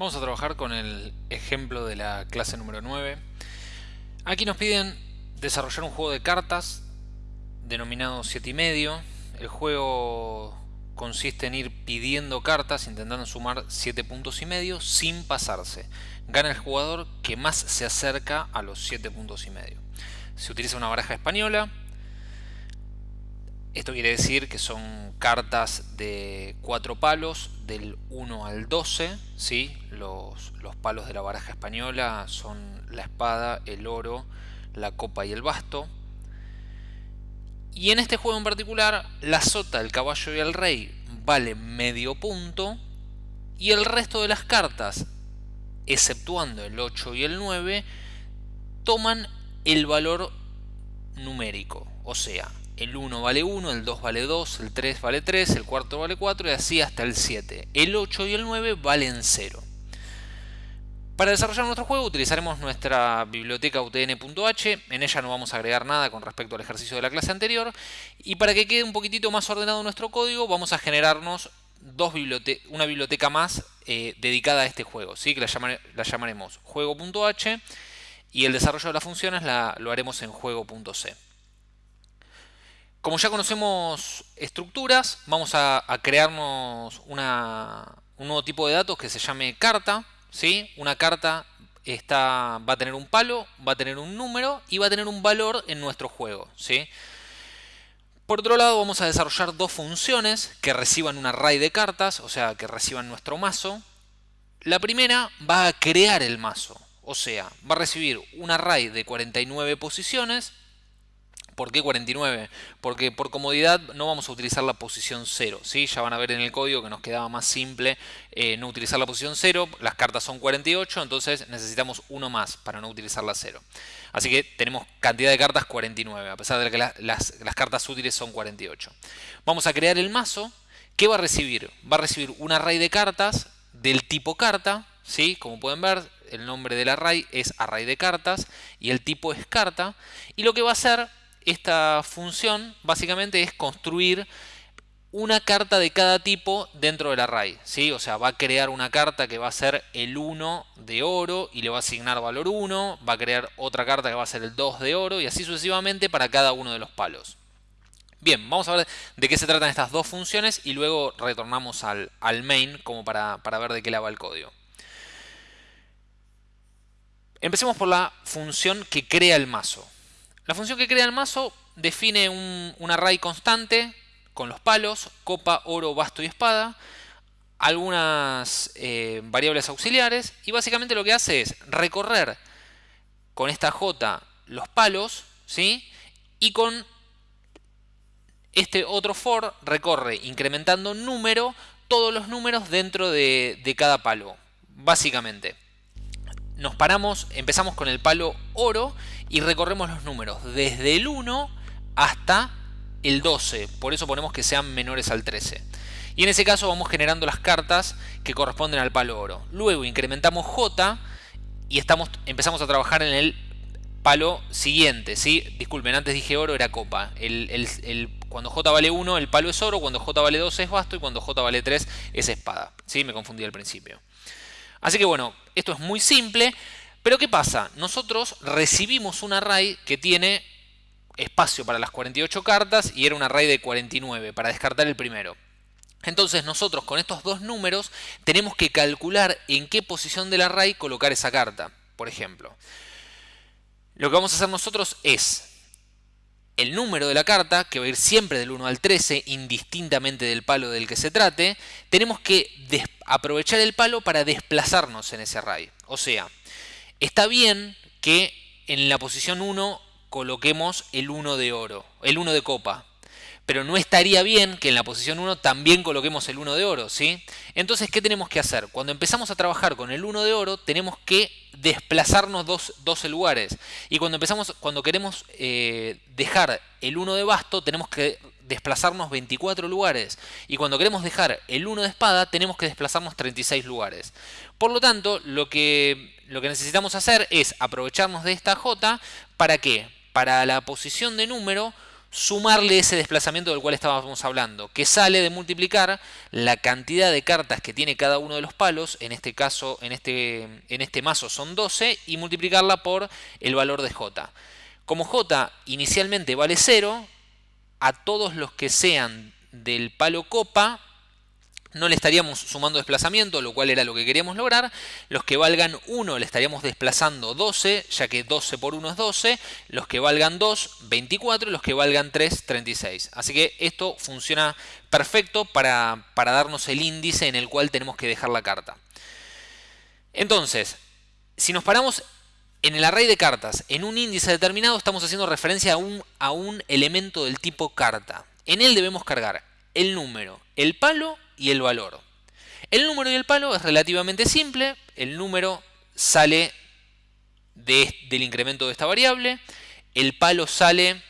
Vamos a trabajar con el ejemplo de la clase número 9. Aquí nos piden desarrollar un juego de cartas denominado 7 y medio. El juego consiste en ir pidiendo cartas intentando sumar 7 puntos y medio sin pasarse. Gana el jugador que más se acerca a los 7 puntos y medio. Se utiliza una baraja española esto quiere decir que son cartas de cuatro palos, del 1 al 12. ¿sí? Los, los, palos de la baraja española son la espada, el oro, la copa y el basto. Y en este juego en particular, la sota, el caballo y el rey valen medio punto. Y el resto de las cartas, exceptuando el 8 y el 9, toman el valor numérico. O sea, el 1 vale 1, el 2 vale 2, el 3 vale 3, el 4 vale 4 y así hasta el 7. El 8 y el 9 valen 0. Para desarrollar nuestro juego utilizaremos nuestra biblioteca utn.h, en ella no vamos a agregar nada con respecto al ejercicio de la clase anterior, y para que quede un poquitito más ordenado nuestro código vamos a generarnos dos una biblioteca más eh, dedicada a este juego, ¿sí? que la, la llamaremos juego.h y el desarrollo de las funciones la, lo haremos en juego.c. Como ya conocemos estructuras, vamos a, crearnos un nuevo tipo de datos que se llame carta. ¿sí? Una carta está, va a tener un palo, va a tener un número y va a tener un valor en nuestro juego. ¿sí? Por otro lado vamos a desarrollar dos funciones que reciban un array de cartas, o sea, que reciban nuestro mazo. La primera va a crear el mazo, o sea, va a recibir un array de 49 posiciones ¿Por qué 49? Porque por comodidad no vamos a utilizar la posición 0. ¿sí? Ya van a ver en el código que nos quedaba más simple eh, no utilizar la posición 0. Las cartas son 48, entonces necesitamos uno más para no utilizar la 0. Así que tenemos cantidad de cartas 49, a pesar de que las, las cartas útiles son 48. Vamos a crear el mazo. ¿Qué va a recibir? Va a recibir un array de cartas del tipo carta. ¿sí? Como pueden ver, el nombre del array es array de cartas y el tipo es carta. Y lo que va a hacer esta función básicamente es construir una carta de cada tipo dentro del array. ¿sí? O sea, va a crear una carta que va a ser el 1 de oro y le va a asignar valor 1. Va a crear otra carta que va a ser el 2 de oro y así sucesivamente para cada uno de los palos. Bien, vamos a ver de qué se tratan estas dos funciones y luego retornamos al, main como para, para ver de qué le va el código. Empecemos por la función que crea el mazo. La función que crea el mazo define un, array constante con los palos, copa, oro, basto y espada, algunas eh, variables auxiliares y básicamente lo que hace es recorrer con esta J los palos ¿sí? y con este otro for recorre incrementando número todos los números dentro de, de cada palo, básicamente nos paramos, empezamos con el palo oro y recorremos los números desde el 1 hasta el 12, por eso ponemos que sean menores al 13. Y en ese caso vamos generando las cartas que corresponden al palo oro. Luego incrementamos J y estamos, empezamos a trabajar en el palo siguiente. ¿sí? Disculpen, antes dije oro, era copa. El, cuando J vale 1 el palo es oro, cuando J vale 2 es basto y cuando J vale 3 es espada. ¿sí? Me confundí al principio. Así que bueno, esto es muy simple, pero ¿qué pasa? Nosotros recibimos un array que tiene espacio para las 48 cartas y era un array de 49 para descartar el primero. Entonces nosotros con estos dos números tenemos que calcular en qué posición del array colocar esa carta, por ejemplo. Lo que vamos a hacer nosotros es el número de la carta, que va a ir siempre del 1 al 13, indistintamente del palo del que se trate, tenemos que aprovechar el palo para desplazarnos en ese array. O sea, está bien que en la posición 1 coloquemos el 1 de oro, el 1 de copa, pero no estaría bien que en la posición 1 también coloquemos el 1 de oro, ¿sí? Entonces, ¿qué tenemos que hacer? Cuando empezamos a trabajar con el 1 de oro, tenemos que desplazarnos 12 lugares. Y cuando empezamos, cuando queremos eh, dejar el 1 de basto, tenemos que desplazarnos 24 lugares. Y cuando queremos dejar el 1 de espada, tenemos que desplazarnos 36 lugares. Por lo tanto, lo que, lo que necesitamos hacer es aprovecharnos de esta J, ¿para qué? Para la posición de número sumarle ese desplazamiento del cual estábamos hablando, que sale de multiplicar la cantidad de cartas que tiene cada uno de los palos, en este caso, en este, en este mazo son 12, y multiplicarla por el valor de j. Como j inicialmente vale 0, a todos los que sean del palo copa no le estaríamos sumando desplazamiento, lo cual era lo que queríamos lograr. Los que valgan 1 le estaríamos desplazando 12, ya que 12 por 1 es 12. Los que valgan 2, 24. Y los que valgan 3, 36. Así que esto funciona perfecto para, para darnos el índice en el cual tenemos que dejar la carta. Entonces, si nos paramos en el array de cartas en un índice determinado, estamos haciendo referencia a un, a un elemento del tipo carta. En él debemos cargar el número, el palo y el valor. El número y el palo es relativamente simple. El número sale del incremento de esta variable. El palo sale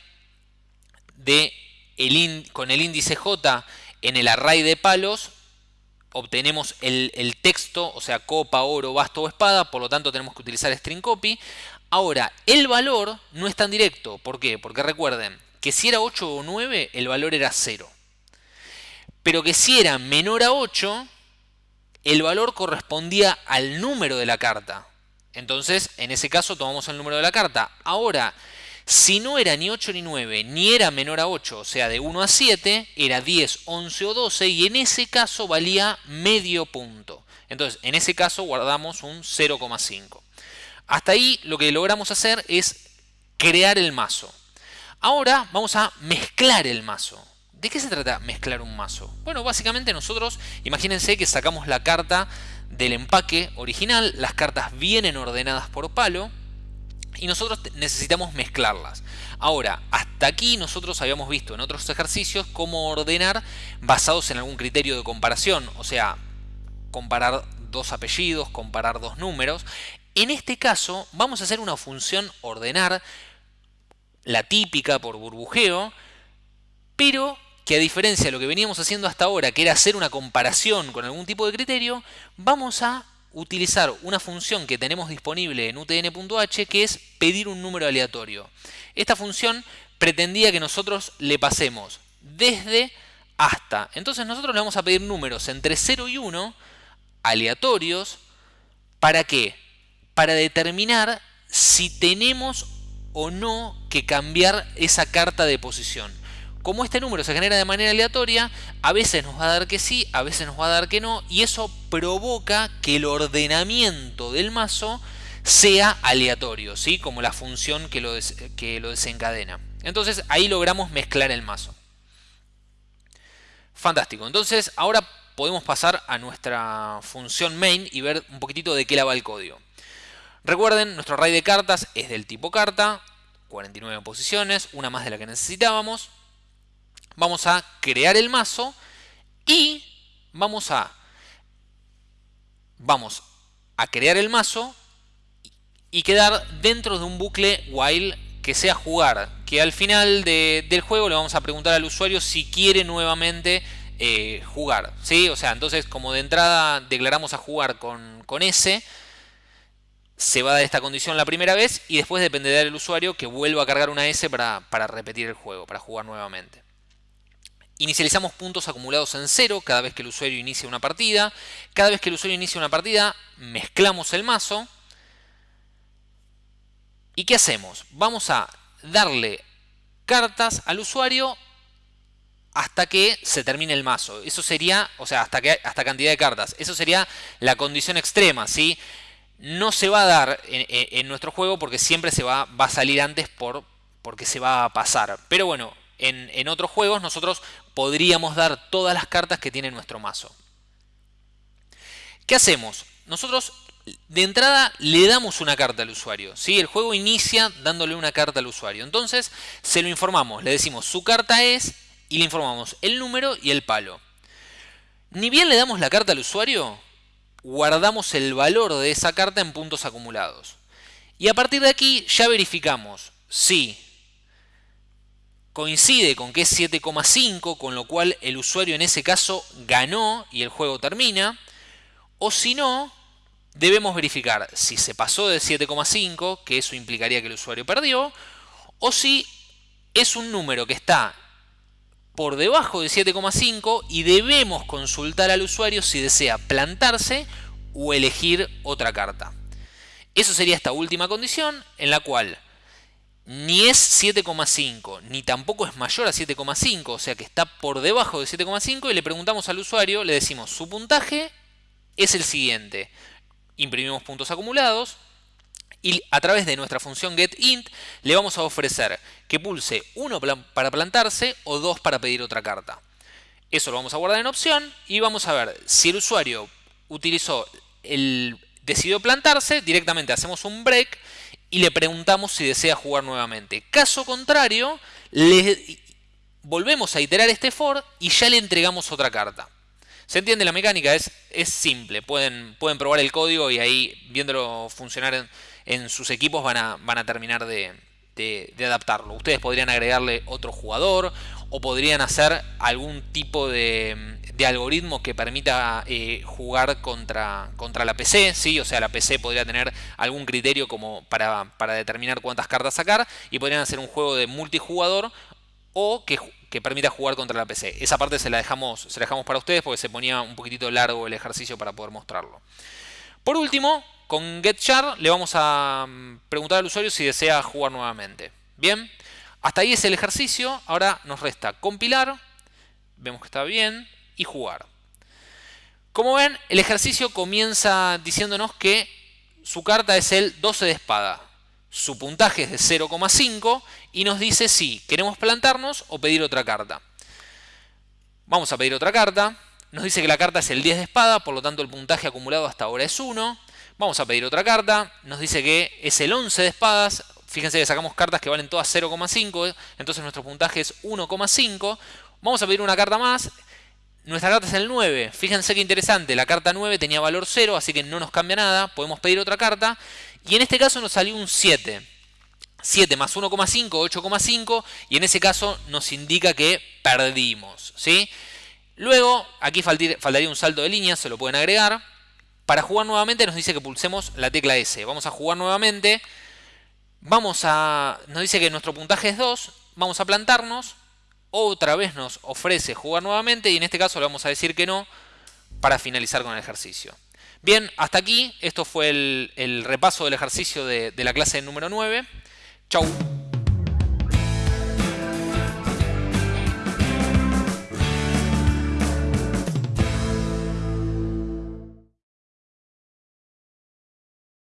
con el índice j en el array de palos. Obtenemos el, texto, o sea, copa, oro, basto o espada. Por lo tanto, tenemos que utilizar string copy. Ahora, el valor no es tan directo. ¿Por qué? Porque recuerden que si era 8 o 9, el valor era 0 pero que si era menor a 8, el valor correspondía al número de la carta. Entonces, en ese caso, tomamos el número de la carta. Ahora, si no era ni 8 ni 9, ni era menor a 8, o sea, de 1 a 7, era 10, 11 o 12, y en ese caso valía medio punto. Entonces, en ese caso guardamos un 0,5. Hasta ahí lo que logramos hacer es crear el mazo. Ahora vamos a mezclar el mazo. ¿De qué se trata mezclar un mazo? Bueno, básicamente nosotros, imagínense que sacamos la carta del empaque original, las cartas vienen ordenadas por palo, y nosotros necesitamos mezclarlas. Ahora, hasta aquí nosotros habíamos visto en otros ejercicios cómo ordenar basados en algún criterio de comparación, o sea, comparar dos apellidos, comparar dos números. En este caso vamos a hacer una función ordenar, la típica por burbujeo, pero que a diferencia de lo que veníamos haciendo hasta ahora, que era hacer una comparación con algún tipo de criterio, vamos a utilizar una función que tenemos disponible en utn.h que es pedir un número aleatorio. Esta función pretendía que nosotros le pasemos desde hasta. Entonces nosotros le vamos a pedir números entre 0 y 1 aleatorios. ¿Para qué? Para determinar si tenemos o no que cambiar esa carta de posición como este número se genera de manera aleatoria, a veces nos va a dar que sí, a veces nos va a dar que no, y eso provoca que el ordenamiento del mazo sea aleatorio, ¿sí? como la función que lo, que lo desencadena. Entonces ahí logramos mezclar el mazo. Fantástico, entonces ahora podemos pasar a nuestra función main y ver un poquitito de qué la va el código. Recuerden, nuestro array de cartas es del tipo carta, 49 posiciones, una más de la que necesitábamos vamos a crear el mazo y vamos a, vamos a crear el mazo y quedar dentro de un bucle while que sea jugar, que al final del juego le vamos a preguntar al usuario si quiere nuevamente eh, jugar, ¿sí? O sea, entonces como de entrada declaramos a jugar con, con S, se va a dar esta condición la primera vez y después dependerá del usuario que vuelva a cargar una S para, para repetir el juego, para jugar nuevamente. Inicializamos puntos acumulados en cero cada vez que el usuario inicia una partida. Cada vez que el usuario inicia una partida, mezclamos el mazo. ¿Y qué hacemos? Vamos a darle cartas al usuario hasta que se termine el mazo. Eso sería, o sea, hasta, que, hasta cantidad de cartas. Eso sería la condición extrema, ¿sí? No se va a dar en, nuestro juego porque siempre se va, va a salir antes por, porque se va a pasar. Pero bueno, en, otros juegos nosotros podríamos dar todas las cartas que tiene nuestro mazo. ¿Qué hacemos? Nosotros de entrada le damos una carta al usuario. ¿sí? El juego inicia dándole una carta al usuario. Entonces se lo informamos, le decimos su carta es y le informamos el número y el palo. Ni bien le damos la carta al usuario, guardamos el valor de esa carta en puntos acumulados. Y a partir de aquí ya verificamos si coincide con que es 7,5, con lo cual el usuario en ese caso ganó y el juego termina. O si no, debemos verificar si se pasó de 7,5, que eso implicaría que el usuario perdió, o si es un número que está por debajo de 7,5 y debemos consultar al usuario si desea plantarse o elegir otra carta. Eso sería esta última condición en la cual ni es 7,5 ni tampoco es mayor a 7,5, o sea que está por debajo de 7,5 y le preguntamos al usuario, le decimos su puntaje es el siguiente. Imprimimos puntos acumulados, y a través de nuestra función getInt le vamos a ofrecer que pulse 1 para plantarse o 2 para pedir otra carta. Eso lo vamos a guardar en opción y vamos a ver si el usuario utilizó el decidió plantarse, directamente hacemos un break y le preguntamos si desea jugar nuevamente. Caso contrario, le volvemos a iterar este for y ya le entregamos otra carta. ¿Se entiende la mecánica? Es, es simple. Pueden, pueden probar el código y ahí viéndolo funcionar en, en sus equipos van a, van a terminar de, adaptarlo. Ustedes podrían agregarle otro jugador o podrían hacer algún tipo de, algoritmo que permita eh, jugar contra, contra la PC, ¿sí? o sea, la PC podría tener algún criterio como para, determinar cuántas cartas sacar y podrían hacer un juego de multijugador o que, que, permita jugar contra la PC. Esa parte se la, dejamos, se la dejamos para ustedes porque se ponía un poquitito largo el ejercicio para poder mostrarlo. Por último, con getChar le vamos a mm, preguntar al usuario si desea jugar nuevamente. Bien, hasta ahí es el ejercicio. Ahora nos resta compilar, vemos que está bien, y jugar. Como ven, el ejercicio comienza diciéndonos que su carta es el 12 de espada. Su puntaje es de 0,5 y nos dice si queremos plantarnos o pedir otra carta. Vamos a pedir otra carta. Nos dice que la carta es el 10 de espada, por lo tanto el puntaje acumulado hasta ahora es 1. Vamos a pedir otra carta. Nos dice que es el 11 de espadas. Fíjense que sacamos cartas que valen todas 0,5. Entonces nuestro puntaje es 1,5. Vamos a pedir una carta más. Nuestra carta es el 9. Fíjense qué interesante. La carta 9 tenía valor 0, así que no nos cambia nada. Podemos pedir otra carta. Y en este caso nos salió un 7. 7 más 1,5, 8,5. Y en ese caso nos indica que perdimos. ¿sí? Luego, aquí faltaría un salto de línea, se lo pueden agregar. Para jugar nuevamente nos dice que pulsemos la tecla S. Vamos a jugar nuevamente. Vamos a, nos dice que nuestro puntaje es 2. Vamos a plantarnos. Otra vez nos ofrece jugar nuevamente y en este caso le vamos a decir que no para finalizar con el ejercicio. Bien, hasta aquí. Esto fue el, repaso del ejercicio de, de la clase número 9. Chau.